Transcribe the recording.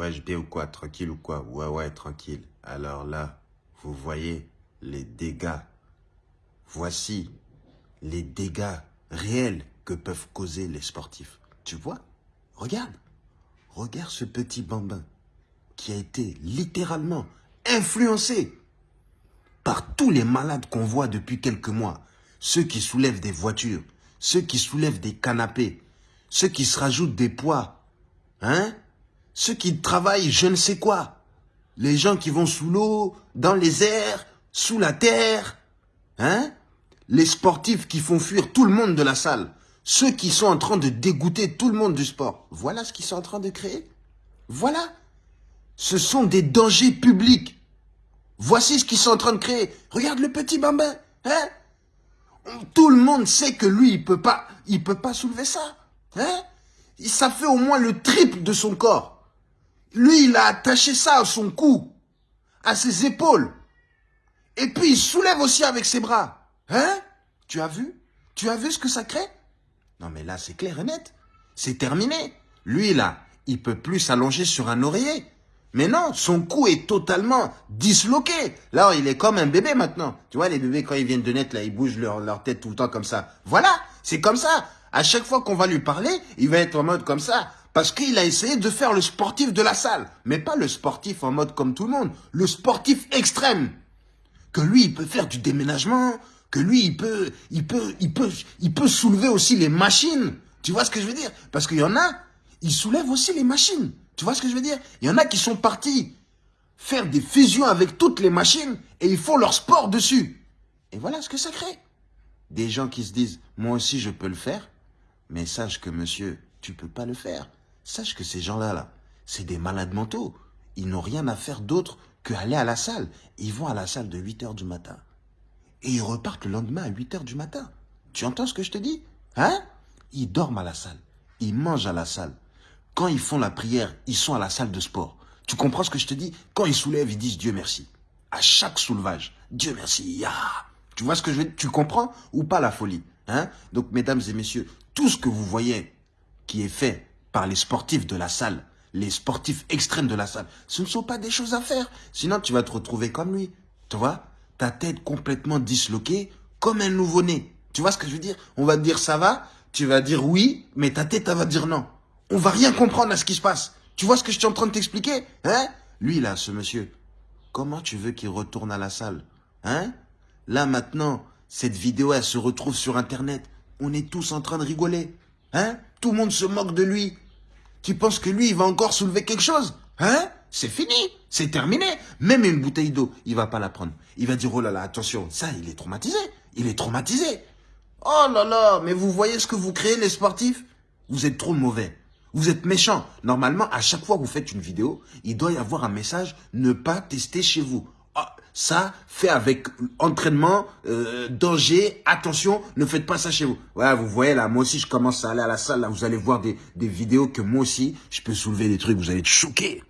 Ouais, je ou quoi Tranquille ou quoi? Ouais, ouais, tranquille. Alors là, vous voyez les dégâts. Voici les dégâts réels que peuvent causer les sportifs. Tu vois? Regarde. Regarde ce petit bambin qui a été littéralement influencé par tous les malades qu'on voit depuis quelques mois. Ceux qui soulèvent des voitures, ceux qui soulèvent des canapés, ceux qui se rajoutent des poids, hein? Ceux qui travaillent je ne sais quoi. Les gens qui vont sous l'eau, dans les airs, sous la terre, hein? Les sportifs qui font fuir tout le monde de la salle. Ceux qui sont en train de dégoûter tout le monde du sport. Voilà ce qu'ils sont en train de créer. Voilà. Ce sont des dangers publics. Voici ce qu'ils sont en train de créer. Regarde le petit bambin. Hein? Tout le monde sait que lui, il peut pas, il peut pas soulever ça. Hein? Ça fait au moins le triple de son corps. Lui, il a attaché ça à son cou, à ses épaules. Et puis, il soulève aussi avec ses bras. Hein? Tu as vu? Tu as vu ce que ça crée? Non, mais là, c'est clair et net. C'est terminé. Lui, là, il peut plus s'allonger sur un oreiller. Mais non, son cou est totalement disloqué. Là, il est comme un bébé maintenant. Tu vois, les bébés, quand ils viennent de naître, là, ils bougent leur, leur tête tout le temps comme ça. Voilà, c'est comme ça. À chaque fois qu'on va lui parler, il va être en mode comme ça. Parce qu'il a essayé de faire le sportif de la salle. Mais pas le sportif en mode comme tout le monde. Le sportif extrême. Que lui, il peut faire du déménagement. Que lui, il peut, il peut, il peut, il peut soulever aussi les machines. Tu vois ce que je veux dire? Parce qu'il y en a, ils soulèvent aussi les machines. Tu vois ce que je veux dire? Il y en a qui sont partis faire des fusions avec toutes les machines et ils font leur sport dessus. Et voilà ce que ça crée. Des gens qui se disent, moi aussi je peux le faire, mais sache que monsieur, tu peux pas le faire. Sache que ces gens-là, là, c'est des malades mentaux. Ils n'ont rien à faire d'autre qu'aller à la salle. Ils vont à la salle de 8 heures du matin. Et ils repartent le lendemain à 8 heures du matin. Tu entends ce que je te dis? Hein? Ils dorment à la salle. Ils mangent à la salle. Quand ils font la prière, ils sont à la salle de sport. Tu comprends ce que je te dis? Quand ils soulèvent, ils disent Dieu merci. À chaque soulevage, Dieu merci. Tu vois ce que je veux dire? Tu comprends? Ou pas la folie hein? Donc, mesdames et messieurs, tout ce que vous voyez qui est fait par les sportifs de la salle, les sportifs extrêmes de la salle, ce ne sont pas des choses à faire. Sinon, tu vas te retrouver comme lui. Tu vois? Ta tête complètement disloquée, comme un nouveau-né. Tu vois ce que je veux dire? On va te dire ça va, tu vas dire oui, mais ta tête, elle va dire non. On va rien comprendre à ce qui se passe. Tu vois ce que je suis en train de t'expliquer? Hein? Lui, là, ce monsieur, comment tu veux qu'il retourne à la salle? Hein? Là, maintenant, cette vidéo, elle se retrouve sur Internet. On est tous en train de rigoler. Hein? Tout le monde se moque de lui. Tu penses que lui, il va encore soulever quelque chose? Hein? C'est fini, c'est terminé. Même une bouteille d'eau, il va pas la prendre. Il va dire, oh là là, attention, ça, il est traumatisé. Il est traumatisé. Oh là là, mais vous voyez ce que vous créez, les sportifs? Vous êtes trop mauvais. Vous êtes méchant. Normalement, à chaque fois que vous faites une vidéo, il doit y avoir un message « Ne pas tester chez vous Ça, fait avec entraînement, euh, danger, attention, ne faites pas ça chez vous. Voilà, vous voyez là, moi aussi, je commence à aller à la salle. Là, vous allez voir des, des vidéos que moi aussi, je peux soulever des trucs, vous allez être choqués.